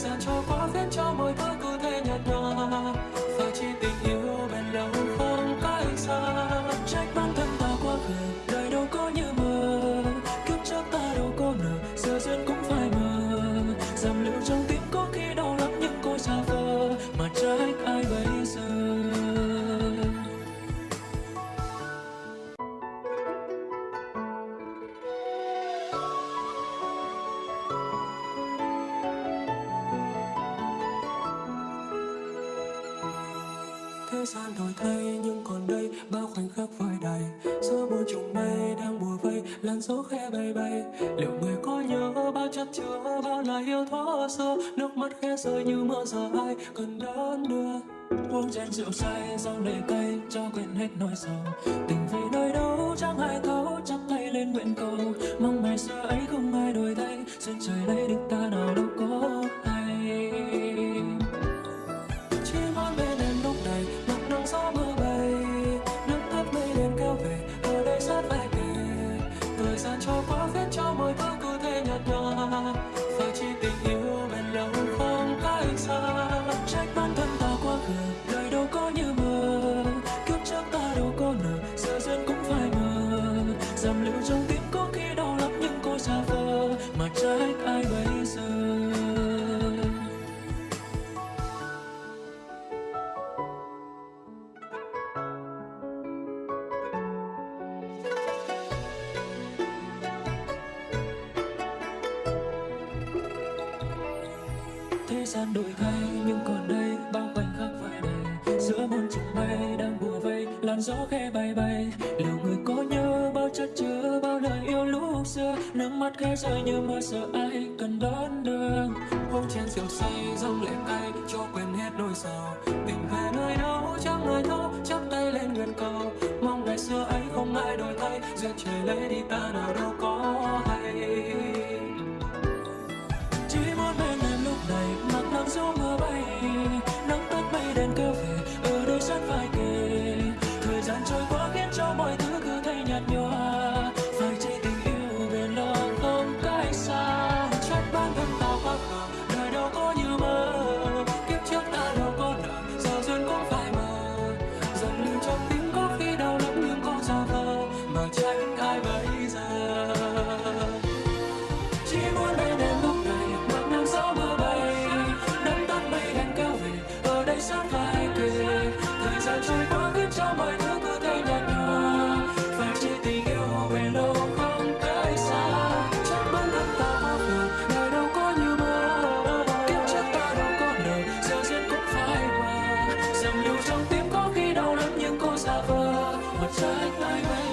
gian cho quá phép cho mọi thứ cứ thế nhạt nhòa và chỉ tình yêu bền lâu không cách xa. Thế gian đổi thay, nhưng còn đây bao khoảnh khắc vơi đầy. Giữa muôn trùng mây đang bùa vây, làn gió khẽ bay bay. Liệu người có nhớ bao chất chứa, bao lời yêu thuở xưa nước mắt khẽ rơi như mưa giờ ai cần đón đưa? Uống chén rượu say rau lệ cay, cho quên hết nỗi sầu. Tình về nơi đâu, chẳng ai thấu, chắp tay lên nguyện cầu. Mong ngày xưa ấy không ai đổi thay duyên trời lấy được ta, nào đâu có nhòa thế gian đổi thay, nhưng còn đây bao khoảnh khắc phai đầy. Giữa muôn trùng bay đang bùa vây, làn gió khẽ bay bay. Liệu người có nhớ bao chất chứa, bao lời yêu lúc xưa? Nước mắt khẽ rơi như mưa, sợ ai cần đón đường hôm trên rượu say, dâng lệ cay cho quên hết nỗi sầu shine my way.